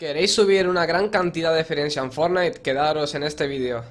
¿Queréis subir una gran cantidad de experiencia en Fortnite? Quedaros en este vídeo.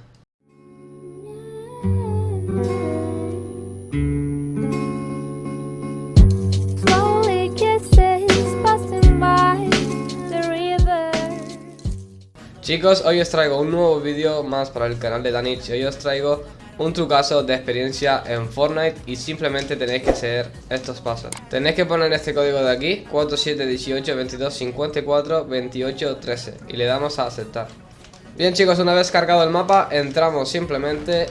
Chicos, hoy os traigo un nuevo vídeo más para el canal de Danich y hoy os traigo un trucazo de experiencia en Fortnite y simplemente tenéis que seguir estos pasos. Tenéis que poner este código de aquí, 4718 22 54 28 13 y le damos a aceptar. Bien chicos, una vez cargado el mapa, entramos simplemente...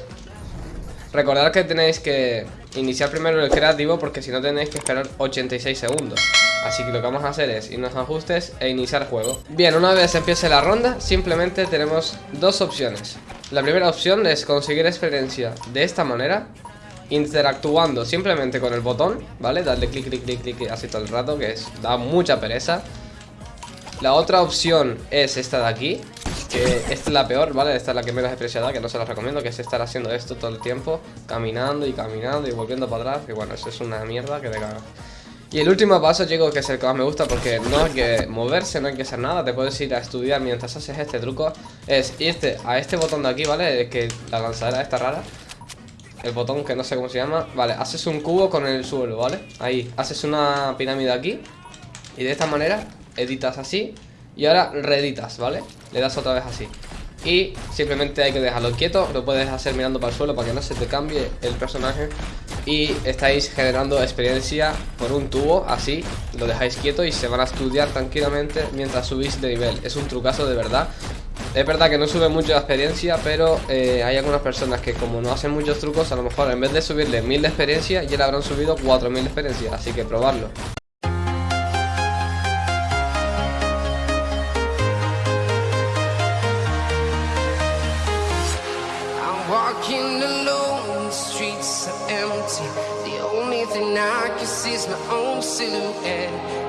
Recordad que tenéis que iniciar primero el creativo porque si no tenéis que esperar 86 segundos. Así que lo que vamos a hacer es irnos a ajustes e iniciar juego. Bien, una vez empiece la ronda, simplemente tenemos dos opciones. La primera opción es conseguir experiencia de esta manera, interactuando simplemente con el botón, ¿vale? Darle clic, clic, clic, clic así todo el rato, que es, da mucha pereza. La otra opción es esta de aquí, que esta es la peor, ¿vale? Esta es la que menos experiencia da, que no se la recomiendo, que es estar haciendo esto todo el tiempo, caminando y caminando y volviendo para atrás, que bueno, eso es una mierda que te cagas. Y el último paso, chicos, que es el que más me gusta porque no hay que moverse, no hay que hacer nada, te puedes ir a estudiar mientras haces este truco, es irte a este botón de aquí, ¿vale? Que la lanzadera está rara. El botón que no sé cómo se llama. Vale, haces un cubo con el suelo, ¿vale? Ahí, haces una pirámide aquí y de esta manera editas así y ahora reeditas, ¿vale? Le das otra vez así. Y simplemente hay que dejarlo quieto, lo puedes hacer mirando para el suelo para que no se te cambie el personaje Y estáis generando experiencia por un tubo, así, lo dejáis quieto y se van a estudiar tranquilamente mientras subís de nivel. Es un trucazo de verdad. Es verdad que no sube mucho la experiencia, pero eh, hay algunas personas que como no hacen muchos trucos, a lo mejor en vez de subirle 1000 de experiencia, ya le habrán subido 4000 de experiencia, así que probarlo. Thing I can see my own silhouette.